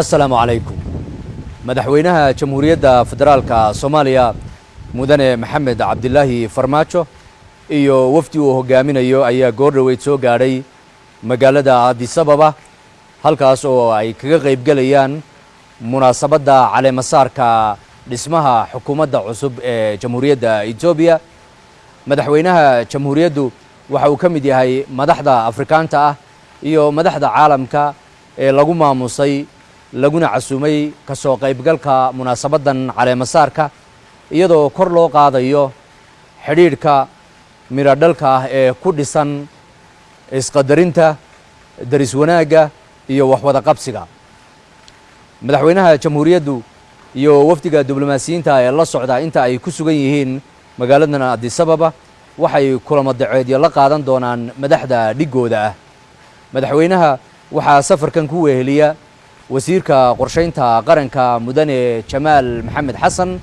assalaamu calaykum madaxweynaha jamhuuriyadda federaalka soomaaliya mudane maxamed cabdilaahi farmaajo iyo wafdi uu hogaaminayo ayaa goor dhoweyd soo gaadhay magaalada adisababa halkaas oo ay kaga qaybgelayaan munaasabadda caleemasaarka dhismaha xukuumadda cusub ee jamhuuriyadda etoobiya madaxweynaha jamhuuriyaddu waxa uu ka mid yahay madaxda afrikaanta ah iyo madaxda caalamka ee lagu maamusay laguna casuumay ka soo qaybgalka munaasabaddan caleemasaarka iyadoo kor loo qaadayo xidhiidhka miradhalka ah ee ku dhisan isqadarinta daris wanaagga iyo waxwada qabsiga. Madaxweynaha jamhuuriyaddu iyo wafdiga diblomaasiyiinta ee la socda inta ay ku sugan yihiin magaaladan adisababa waxay kulamo daceedyo la qaadan doonaan madaxda dhiggooda ah. Madaxweynaha waxaa safarkan ku weheliya وزيرك قرشينتا قرنك مدني جمال محمد حسن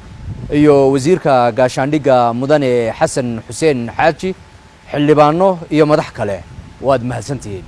إيو وزيرك قاشانديق مدني حسن حسين حاجي حلبانو إيو مدحكالي واد مهزنتين.